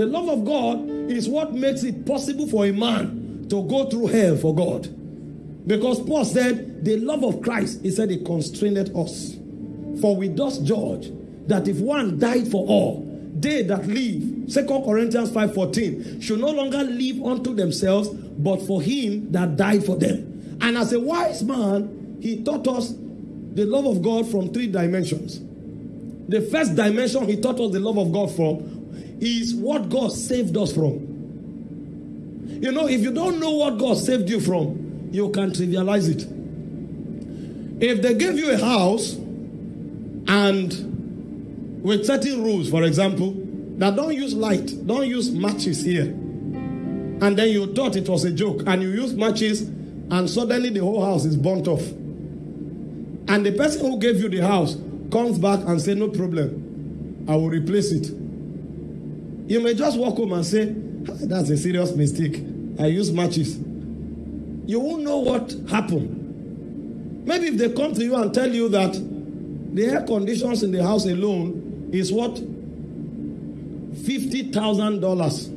The love of God is what makes it possible for a man to go through hell for God. Because Paul said, the love of Christ, he said, it constrained us. For we thus judge that if one died for all, they that live, 2 Corinthians 5:14, should no longer live unto themselves, but for him that died for them. And as a wise man, he taught us the love of God from three dimensions. The first dimension he taught us the love of God from is what God saved us from. You know, if you don't know what God saved you from, you can trivialize it. If they gave you a house and with certain rules, for example, that don't use light, don't use matches here, and then you thought it was a joke, and you use matches, and suddenly the whole house is burnt off. And the person who gave you the house comes back and say, No problem, I will replace it. You may just walk home and say, "Ah, That's a serious mistake. I use matches. You won't know what happened. Maybe if they come to you and tell you that the air conditions in the house alone is what? $50,000.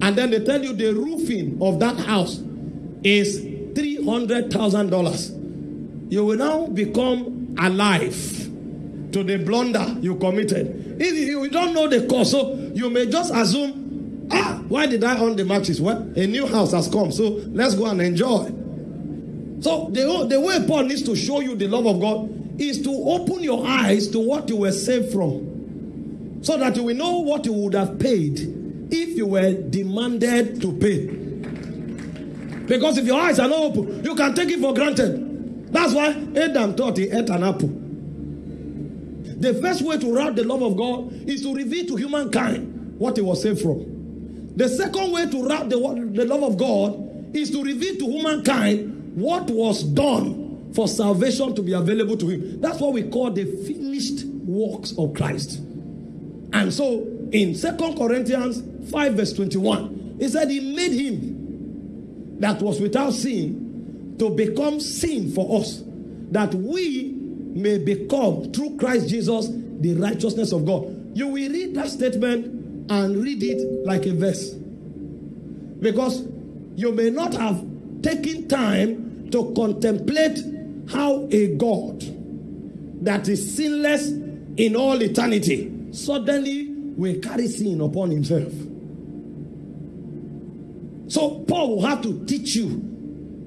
And then they tell you the roofing of that house is $300,000. You will now become alive to the blunder you committed. If you don't know the cause, so you may just assume, ah, why did I own the matches? Well, a new house has come, so let's go and enjoy. So the, the way Paul needs to show you the love of God is to open your eyes to what you were saved from. So that you will know what you would have paid if you were demanded to pay. Because if your eyes are not open, you can take it for granted. That's why Adam thought he ate an apple. The first way to route the love of God is to reveal to humankind what he was saved from. The second way to route the, the love of God is to reveal to humankind what was done for salvation to be available to him. That's what we call the finished works of Christ. And so in Second Corinthians 5, verse 21, he said he made him that was without sin to become sin for us, that we may become through Christ Jesus the righteousness of God. You will read that statement and read it like a verse. Because you may not have taken time to contemplate how a God that is sinless in all eternity suddenly will carry sin upon himself. So Paul will have to teach you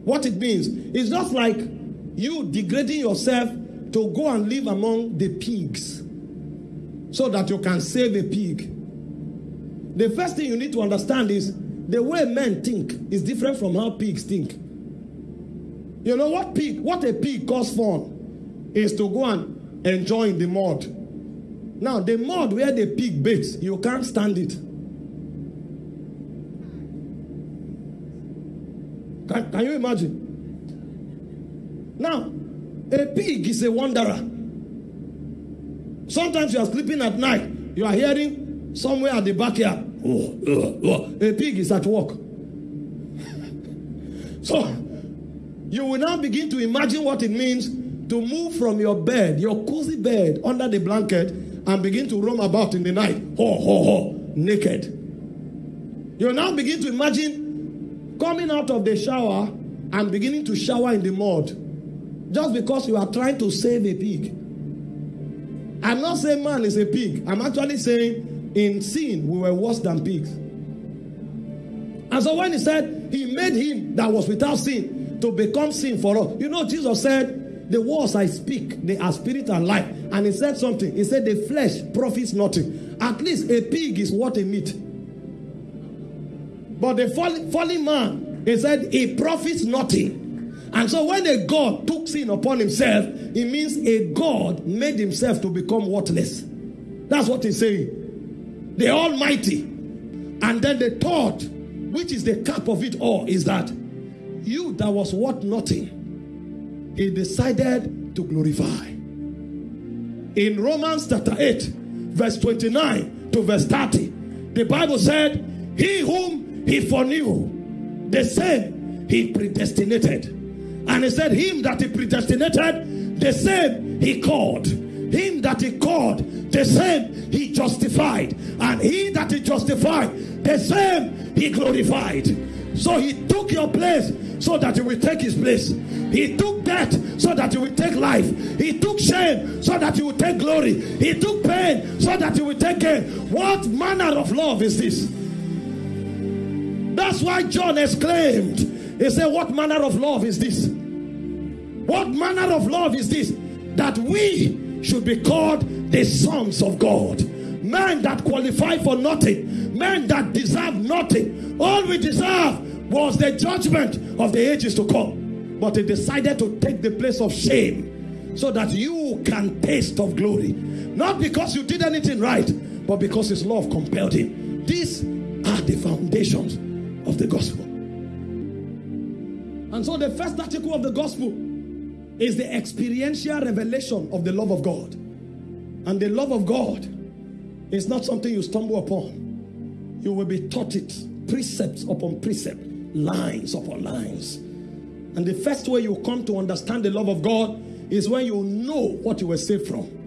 what it means. It's not like you degrading yourself to go and live among the pigs so that you can save a pig. The first thing you need to understand is the way men think is different from how pigs think. You know what pig, what a pig calls fun is to go and enjoy in the mud. Now, the mud where the pig baits, you can't stand it. Can, can you imagine? Now, a pig is a wanderer. Sometimes you are sleeping at night, you are hearing somewhere at the backyard, oh, oh, oh. a pig is at work. so, you will now begin to imagine what it means to move from your bed, your cozy bed, under the blanket, and begin to roam about in the night, ho, ho, ho, naked. You now begin to imagine coming out of the shower and beginning to shower in the mud just because you are trying to save a pig. I'm not saying man is a pig. I'm actually saying in sin we were worse than pigs. And so when he said he made him that was without sin to become sin for us, you know, Jesus said, The words I speak, they are spirit and life. And he said something. He said, The flesh profits nothing. At least a pig is what a meat. But the fallen, fallen man, he said, he profits nothing. And so when a God took sin upon himself, it means a God made himself to become worthless. That's what he's saying. The Almighty. And then the thought, which is the cap of it all, is that you that was worth nothing, he decided to glorify. In Romans chapter 8, verse 29 to verse 30, the Bible said, He whom he foreknew, the same he predestinated. And he said, Him that he predestinated, the same he called. him that he called, the same he justified. And he that he justified, the same he glorified. So he took your place so that he will take his place. He took death so that he will take life. He took shame so that he will take glory. He took pain so that he will take gain. What manner of love is this? That's why John exclaimed, He said, What manner of love is this? What manner of love is this? That we should be called the sons of God. Men that qualify for nothing, men that deserve nothing. All we deserve was the judgment of the ages to come. But he decided to take the place of shame so that you can taste of glory. Not because you did anything right, but because his love compelled him. These are the foundations of the gospel. And so the first article of the gospel is the experiential revelation of the love of God. And the love of God is not something you stumble upon. You will be taught it precepts upon precept, lines upon lines. And the first way you come to understand the love of God is when you know what you were saved from.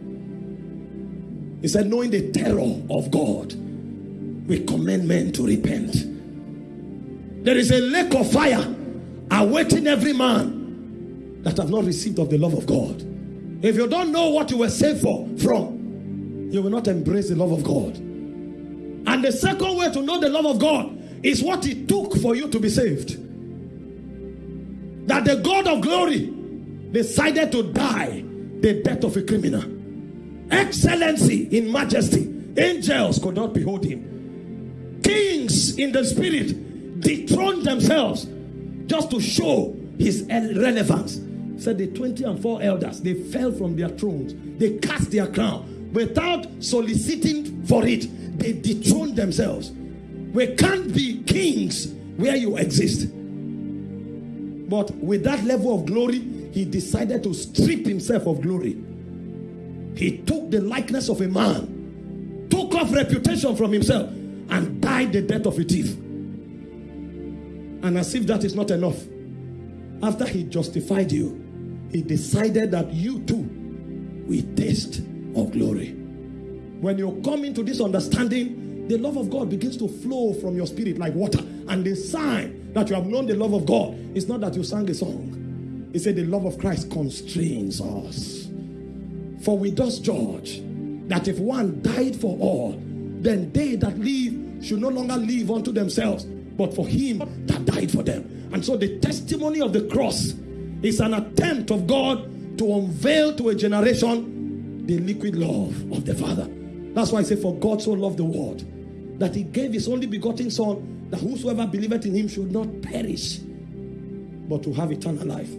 He said, knowing the terror of God, we commend men to repent. There is a lake of fire awaiting every man that have not received of the love of God. If you don't know what you were saved for from, you will not embrace the love of God. And the second way to know the love of God is what it took for you to be saved. That the God of glory decided to die the death of a criminal. Excellency in majesty. Angels could not behold him. Kings in the spirit dethroned themselves just to show his relevance. Said the 20 and 4 elders, they fell from their thrones. They cast their crown without soliciting for it. They dethroned themselves. We can't be kings where you exist. But with that level of glory, he decided to strip himself of glory. He took the likeness of a man, took off reputation from himself, and died the death of a thief. And as if that is not enough, after he justified you, he decided that you too will taste of glory. When you come into this understanding, the love of God begins to flow from your spirit like water. And the sign that you have known the love of God is not that you sang a song. He said the love of Christ constrains us. For we thus judge that if one died for all, then they that live should no longer live unto themselves, but for him died for them. And so the testimony of the cross is an attempt of God to unveil to a generation the liquid love of the Father. That's why I say, For God so loved the world that he gave his only begotten Son, that whosoever believeth in him should not perish, but to have eternal life.